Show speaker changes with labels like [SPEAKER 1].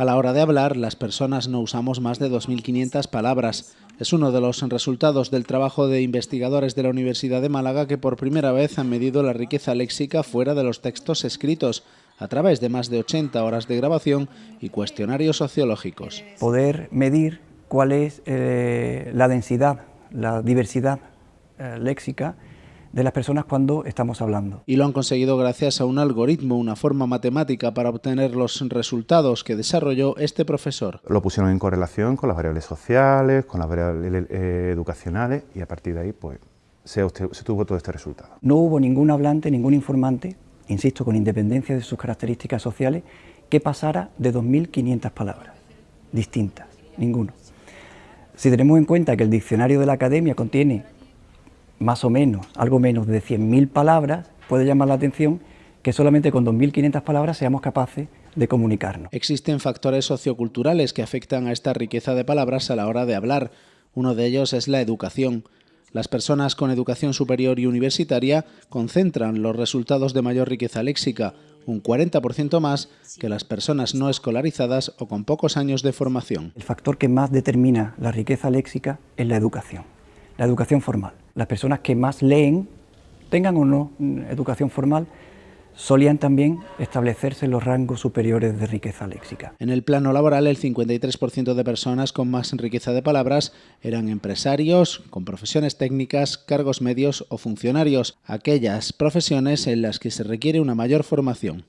[SPEAKER 1] A la hora de hablar, las personas no usamos más de 2.500 palabras. Es uno de los resultados del trabajo de investigadores de la Universidad de Málaga que por primera vez han medido la riqueza léxica fuera de los textos escritos, a través de más de 80 horas de grabación y cuestionarios sociológicos.
[SPEAKER 2] Poder medir cuál es eh, la densidad, la diversidad eh, léxica de las personas cuando estamos hablando.
[SPEAKER 1] Y lo han conseguido gracias a un algoritmo, una forma matemática para obtener los resultados que desarrolló este profesor.
[SPEAKER 3] Lo pusieron en correlación con las variables sociales, con las variables eh, educacionales y a partir de ahí pues se, se tuvo todo este resultado.
[SPEAKER 2] No hubo ningún hablante, ningún informante, insisto, con independencia de sus características sociales, que pasara de 2.500 palabras distintas, ninguno. Si tenemos en cuenta que el diccionario de la academia contiene más o menos, algo menos de 100.000 palabras, puede llamar la atención que solamente con 2.500 palabras seamos capaces de comunicarnos.
[SPEAKER 1] Existen factores socioculturales que afectan a esta riqueza de palabras a la hora de hablar. Uno de ellos es la educación. Las personas con educación superior y universitaria concentran los resultados de mayor riqueza léxica, un 40% más que las personas no escolarizadas o con pocos años de formación.
[SPEAKER 2] El factor que más determina la riqueza léxica es la educación la educación formal. Las personas que más leen, tengan o no educación formal, solían también establecerse los rangos superiores de riqueza léxica.
[SPEAKER 1] En el plano laboral, el 53% de personas con más riqueza de palabras eran empresarios, con profesiones técnicas, cargos medios o funcionarios, aquellas profesiones en las que se requiere una mayor formación.